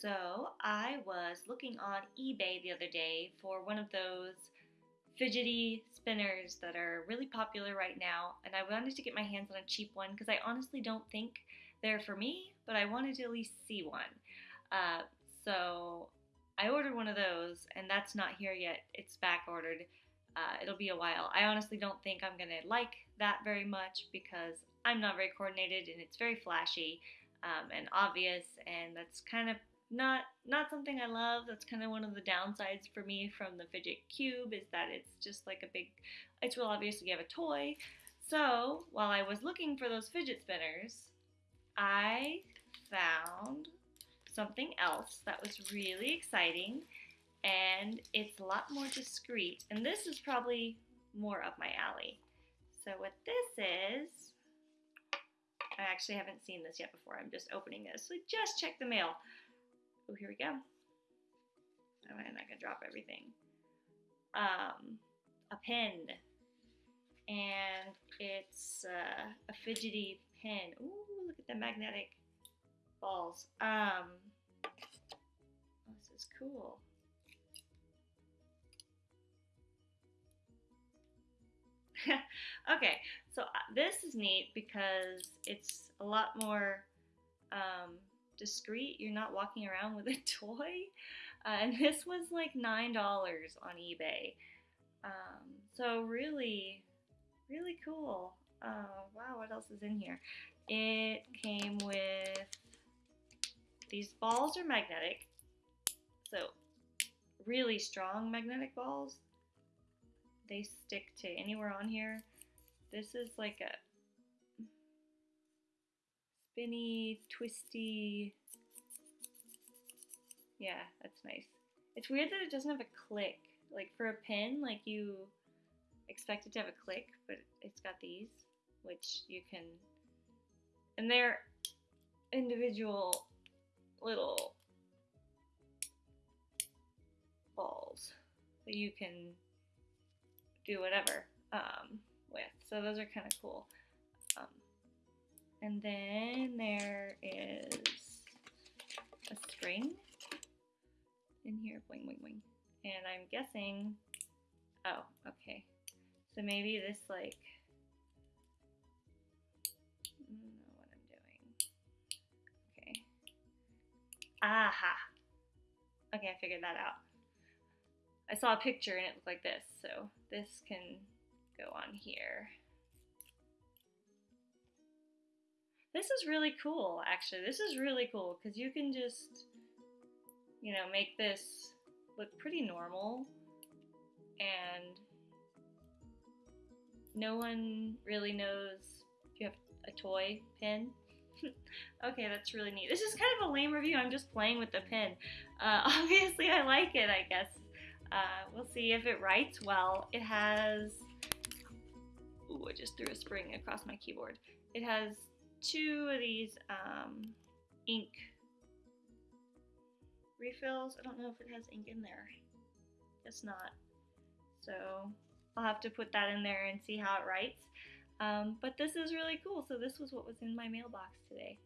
So I was looking on eBay the other day for one of those fidgety spinners that are really popular right now, and I wanted to get my hands on a cheap one because I honestly don't think they're for me, but I wanted to at least see one. Uh, so I ordered one of those, and that's not here yet. It's back ordered. Uh, it'll be a while. I honestly don't think I'm gonna like that very much because I'm not very coordinated and it's very flashy um, and obvious, and that's kind of not not something I love. That's kind of one of the downsides for me from the fidget cube is that it's just like a big. It's real obvious you have a toy. So while I was looking for those fidget spinners, I found something else that was really exciting and it's a lot more discreet. And this is probably more up my alley. So what this is, I actually haven't seen this yet before. I'm just opening this. So just check the mail. Oh, here we go. Oh, I'm not gonna drop everything. Um, a pin. and it's uh, a fidgety pin. Ooh, look at the magnetic balls. Um, oh, this is cool. okay, so uh, this is neat because it's a lot more um, discreet. You're not walking around with a toy. Uh, and this was like $9 on eBay. Um, so really, really cool. Uh, wow, what else is in here? It came with these balls are magnetic. So really strong magnetic balls they stick to anywhere on here. This is like a spinny, twisty. Yeah, that's nice. It's weird that it doesn't have a click. Like for a pin, like you expect it to have a click, but it's got these, which you can, and they're individual little balls that you can do whatever um, with. So those are kind of cool. Um, and then there is a string in here, boing, boing, boing. And I'm guessing, oh, okay. So maybe this like, I don't know what I'm doing. Okay. Aha. Okay, I figured that out. I saw a picture and it looked like this, so this can go on here. This is really cool, actually. This is really cool because you can just, you know, make this look pretty normal and no one really knows if you have a toy pin. okay, that's really neat. This is kind of a lame review. I'm just playing with the pin. Uh, obviously, I like it, I guess. Uh, we'll see if it writes well. It has, ooh, I just threw a spring across my keyboard. It has two of these um, ink refills. I don't know if it has ink in there. Guess not. So I'll have to put that in there and see how it writes. Um, but this is really cool. So this was what was in my mailbox today.